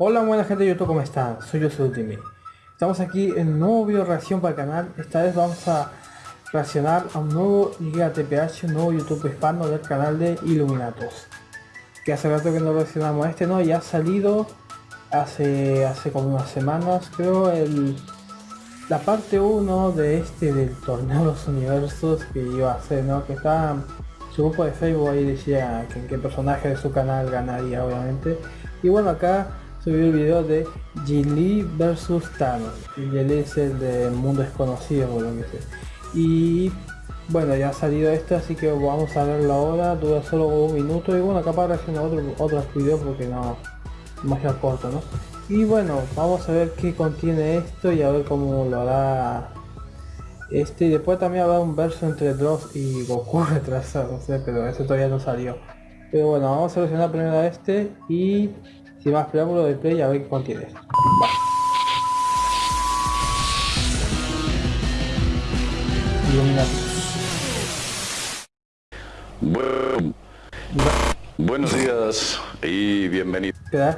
Hola buena gente de YouTube, ¿cómo están? Soy yo, soy Ultimate. Estamos aquí en un nuevo video reacción para el canal. Esta vez vamos a reaccionar a un nuevo Liga TPH, un nuevo YouTube hispano del canal de Illuminatos. Que hace rato que no reaccionamos a este, ¿no? Ya ha salido hace, hace como unas semanas, creo, el, la parte 1 de este del torneo de los universos que iba a hacer, ¿no? Que está su grupo de Facebook ahí decía que qué personaje de su canal ganaría, obviamente. Y bueno, acá subió el video de Gilly versus Thanos. Gilly es el de Mundo Desconocido, por lo que. Y bueno, ya ha salido esto, así que vamos a verlo ahora. Dura solo un minuto. Y bueno, capaz haciendo otro, otros porque no, demasiado corto, ¿no? Y bueno, vamos a ver qué contiene esto y a ver cómo lo hará este. Y después también habrá un verso entre Dross y Goku retrasado, no sé, pero eso todavía no salió. Pero bueno, vamos a seleccionar primero a este y sin más preámbulo de play a ver qué contiene esto. Bueno, buenos días y bienvenido. ¿Qué da?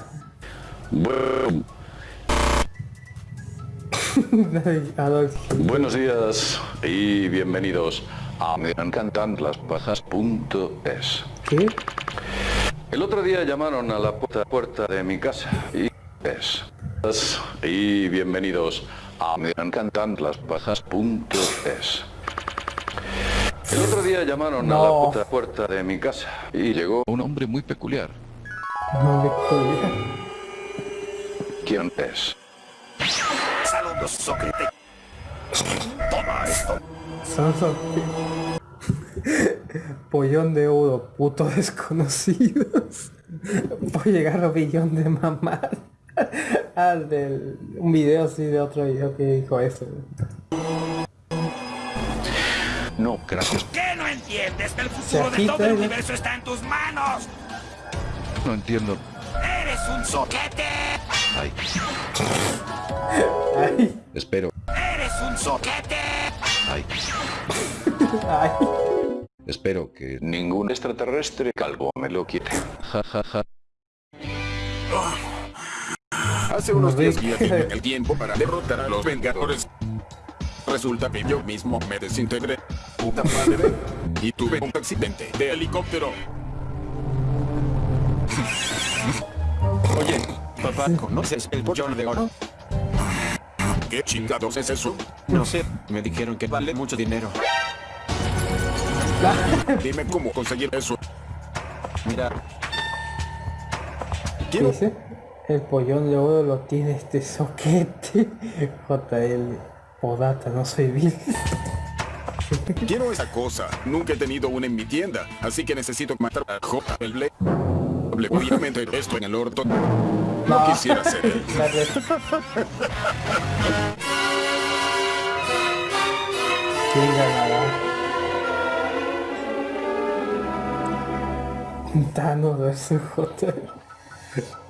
Bueno, buenos días y bienvenidos a Me encantan las pajas.es. ¿Qué? El otro día llamaron a la puerta, puerta de mi casa y es. Y bienvenidos a Me encantan las pajas.es. El otro día llamaron a la puerta, puerta de mi casa y llegó un hombre muy peculiar. ¿Quién es? Saludos, Sócrates. Toma esto. Pollón de oro, puto desconocidos. Voy a llegar a billón de mamar. Ah, del, un video así de otro video que dijo eso. No, gracias. ¿Qué no entiendes? Que el futuro de todo el ¿no? universo está en tus manos. No entiendo. Eres un soquete. Ay, Ay, espero. Eres un soquete. Ay, ay. Espero que ningún extraterrestre calvo me lo quite. Ja, ja, ja. Hace unos Rick. días vi aquí el tiempo para derrotar a los Vengadores. Resulta que yo mismo me desintegré. Puta madre. Y tuve un accidente de helicóptero. Oye, papá, ¿conoces el pollón de oro? ¿Qué chingados es eso? No sé, me dijeron que vale mucho dinero. Dime cómo conseguir eso. Mira, ¿Qué Quiero dice? El pollón de oro lo tiene este soquete. JL. Podata, no soy Bill. Quiero esa cosa. Nunca he tenido una en mi tienda, así que necesito matar a J. El Blade. Obviamente esto en el orto. No quisiera ser él. ¿Quién ganará? Thanos vs J.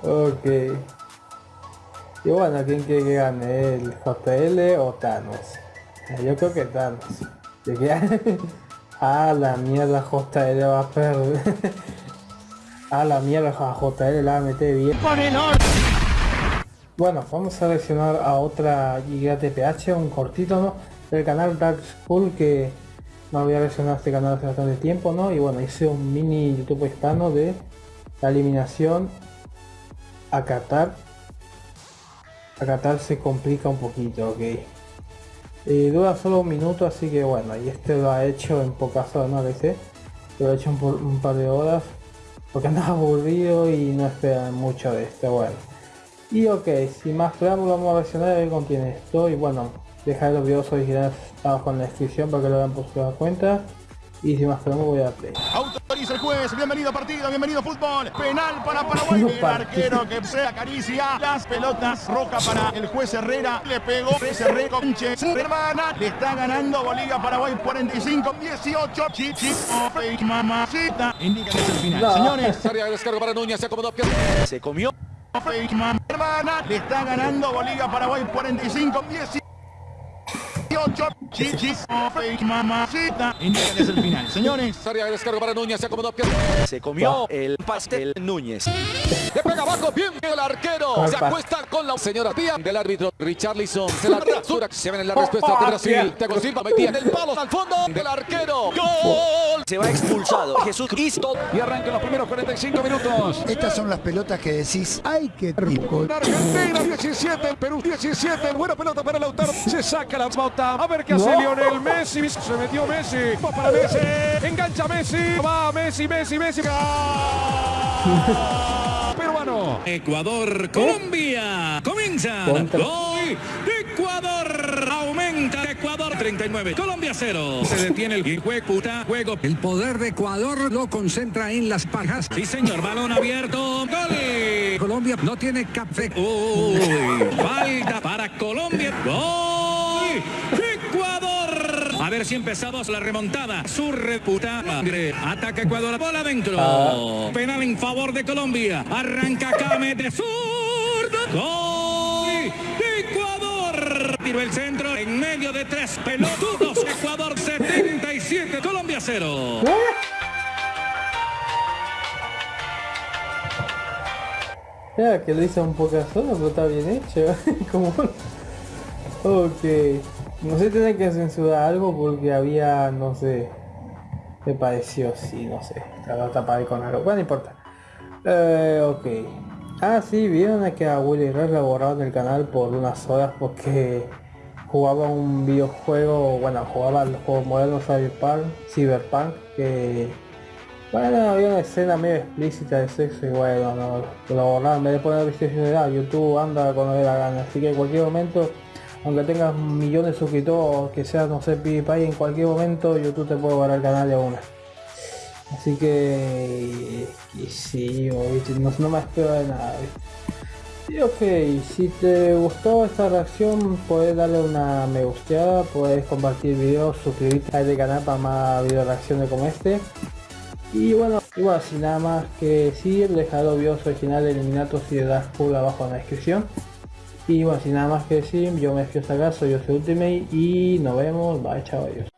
Ok. Y bueno, ¿quién quiere que gane? ¿El JL o Thanos? Eh, Yo creo que Thanos. ¿De qué? ah, la mierda JL va a perder. ah, la mierda a JL la va a meter bien. Bueno, vamos a seleccionar a otra Giga TPH, un cortito, ¿no? Del canal Dark School que no voy a reaccionar a este canal hace bastante tiempo, ¿no? Y bueno, hice un mini YouTube hispano de la eliminación a Qatar. A Qatar se complica un poquito, ok. Y dura solo un minuto, así que bueno, y este lo ha hecho en pocas horas, ¿no? sé Lo ha hecho por- un par de horas porque andaba aburrido y no esperan mucho de este, bueno. Y ok, sin más preámbulo vamos a reaccionar a ver qué contiene esto y bueno, dejar los videos originales abajo en la descripción para que lo vean por su cuenta y sin más preámbulo voy a play. Autoriza el juez, bienvenido partido, bienvenido fútbol, penal para Paraguay, el arquero que se acaricia las pelotas, roja para el juez Herrera, le pegó, Herrera, conche, hermana, le está ganando Bolivia Paraguay 45, 18, chichi, fake mamacita, indica que es el final, No. señores, área de para Núñez, se acomodó. Se comió. fake mamá, hermana, le está ganando Bolivia Paraguay 45, 18, fake mamacita, indica que es el final, señores, Área de descarga para Núñez, se acomodó. Se comió el pastel Núñez. Le pega abajo, bien el arquero. ¿Cuál Se acuesta con la señora tía del árbitro Richarlison. Se la rasura. Se ven en la respuesta de Brasil. Thiago Silva metía en el palo al fondo del arquero. ¡Gol! Se va expulsado. Jesús Cristo. Y arrancan los primeros 45 minutos. Estas son las pelotas que decís, ¡ay, qué rico! Argentina 17, Perú 17, buena pelota para Lautaro, se saca la a ver qué hace No. Lionel Messi, se metió Messi, va para Messi, engancha Messi, va Messi, Messi, Messi, ¡Gol! peruano, Ecuador, Colombia. Comienza. Contra. Gol de Ecuador. Aumenta Ecuador 39. Colombia 0. Se detiene el juego. Puta, juego. El poder de Ecuador lo concentra en las pajas. Sí, señor. Balón abierto. Gol. Colombia no tiene café. Uy. Falta para Colombia. Gol. Ecuador. A ver si empezamos la remontada. Su reputa madre. Ataca Ecuador. Bola adentro. Ah. Penal en favor de Colombia. Arranca Kame de zurdo. Gol Ecuador. Tiro el centro en medio de tres pelotudos. Ecuador 77. Colombia 0. Ya, que lo hice un poco solo, pero está bien hecho. Como... Ok. No sé, tiene que censurar algo porque había, no sé... Me pareció, sí, no sé. Estaba tapado con algo. Bueno, no importa. Eh, ok. Ah, sí, vieron que a Willy Red lo borraron del canal por unas horas porque jugaba un videojuego, bueno, jugaba el juego moderno Cyberpunk, Cyberpunk, que bueno, había una escena medio explícita de sexo y bueno, no, lo borraron, vez de poner restricciones, ah, YouTube anda le da la gana, así que en cualquier momento, aunque tengas millones de suscriptores, que seas, no sé, PewDiePie, en cualquier momento YouTube te puede borrar el canal de una. Así que, que sí, no, me espero de nada. ¿viste? Y ok, si te gustó esta reacción, puedes darle una me gusteada, puedes compartir el video, suscribirte a este canal para más video reacciones como este. Y bueno, igual sin nada más que decir, dejar los videos originales de Eliminatos y de Dark Pool abajo en la descripción. Y bueno, sin nada más que decir, yo me despido hasta acá, soy soy Ultimate y nos vemos, bye, chao, adiós.